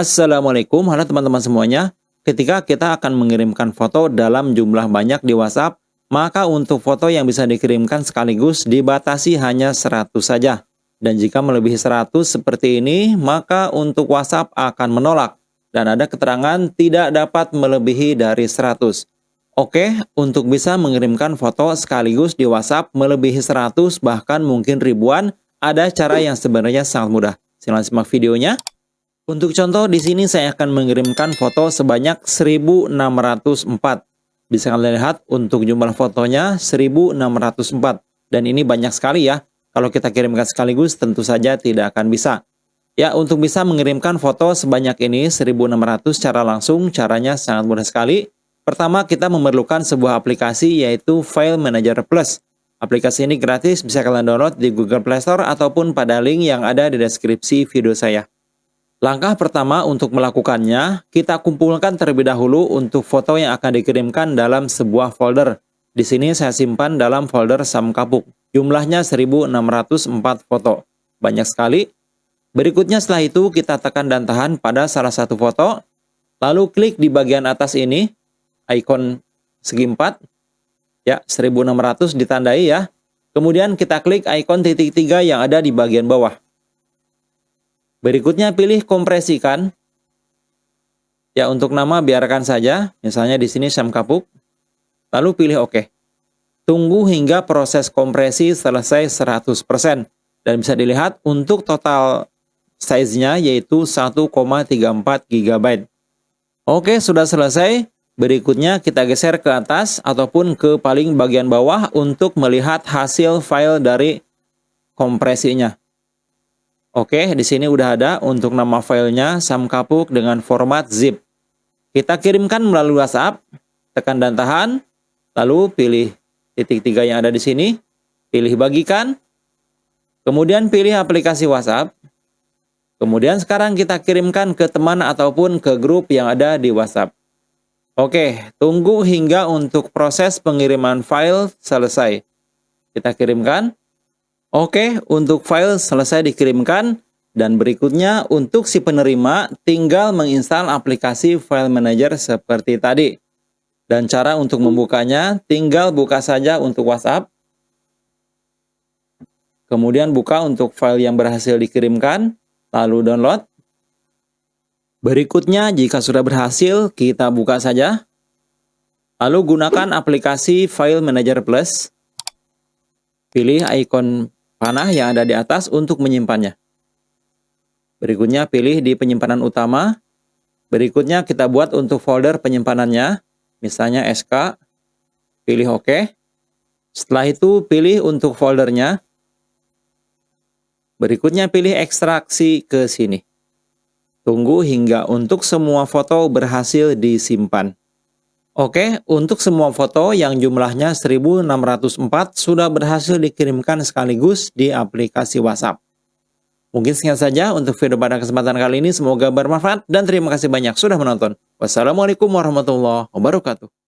Assalamualaikum, halo teman-teman semuanya. Ketika kita akan mengirimkan foto dalam jumlah banyak di WhatsApp, maka untuk foto yang bisa dikirimkan sekaligus dibatasi hanya 100 saja. Dan jika melebihi 100 seperti ini, maka untuk WhatsApp akan menolak. Dan ada keterangan tidak dapat melebihi dari 100. Oke, untuk bisa mengirimkan foto sekaligus di WhatsApp melebihi 100 bahkan mungkin ribuan, ada cara yang sebenarnya sangat mudah. Silahkan simak videonya. Untuk contoh, di sini saya akan mengirimkan foto sebanyak 1604. Bisa kalian lihat untuk jumlah fotonya 1604. Dan ini banyak sekali ya. Kalau kita kirimkan sekaligus tentu saja tidak akan bisa. Ya, untuk bisa mengirimkan foto sebanyak ini 1600 secara langsung, caranya sangat mudah sekali. Pertama, kita memerlukan sebuah aplikasi yaitu File Manager Plus. Aplikasi ini gratis, bisa kalian download di Google Play Store ataupun pada link yang ada di deskripsi video saya. Langkah pertama untuk melakukannya, kita kumpulkan terlebih dahulu untuk foto yang akan dikirimkan dalam sebuah folder. Di sini saya simpan dalam folder Samkapuk. Jumlahnya 1604 foto. Banyak sekali. Berikutnya setelah itu kita tekan dan tahan pada salah satu foto. Lalu klik di bagian atas ini, ikon segi 4. Ya, 1600 ditandai ya. Kemudian kita klik ikon titik tiga yang ada di bagian bawah. Berikutnya pilih kompresikan. Ya, untuk nama biarkan saja, misalnya di sini Sam Kapuk. Lalu pilih OK. Tunggu hingga proses kompresi selesai 100%. Dan bisa dilihat untuk total size-nya yaitu 1,34 GB. Oke, sudah selesai. Berikutnya kita geser ke atas ataupun ke paling bagian bawah untuk melihat hasil file dari kompresinya. Oke, di sini udah ada untuk nama filenya samkapuk dengan format zip. Kita kirimkan melalui WhatsApp, tekan dan tahan, lalu pilih titik tiga yang ada di sini, pilih bagikan, kemudian pilih aplikasi WhatsApp, kemudian sekarang kita kirimkan ke teman ataupun ke grup yang ada di WhatsApp. Oke, tunggu hingga untuk proses pengiriman file selesai. Kita kirimkan. Oke, untuk file selesai dikirimkan dan berikutnya untuk si penerima tinggal menginstal aplikasi file manager seperti tadi. Dan cara untuk membukanya tinggal buka saja untuk WhatsApp. Kemudian buka untuk file yang berhasil dikirimkan, lalu download. Berikutnya jika sudah berhasil, kita buka saja. Lalu gunakan aplikasi File Manager Plus. Pilih ikon panah yang ada di atas untuk menyimpannya. Berikutnya pilih di penyimpanan utama. Berikutnya kita buat untuk folder penyimpanannya, misalnya SK. Pilih OK. Setelah itu pilih untuk foldernya. Berikutnya pilih ekstraksi ke sini. Tunggu hingga untuk semua foto berhasil disimpan. Oke, untuk semua foto yang jumlahnya 1604 sudah berhasil dikirimkan sekaligus di aplikasi WhatsApp. Mungkin sekian saja untuk video pada kesempatan kali ini. Semoga bermanfaat dan terima kasih banyak sudah menonton. Wassalamualaikum warahmatullahi wabarakatuh.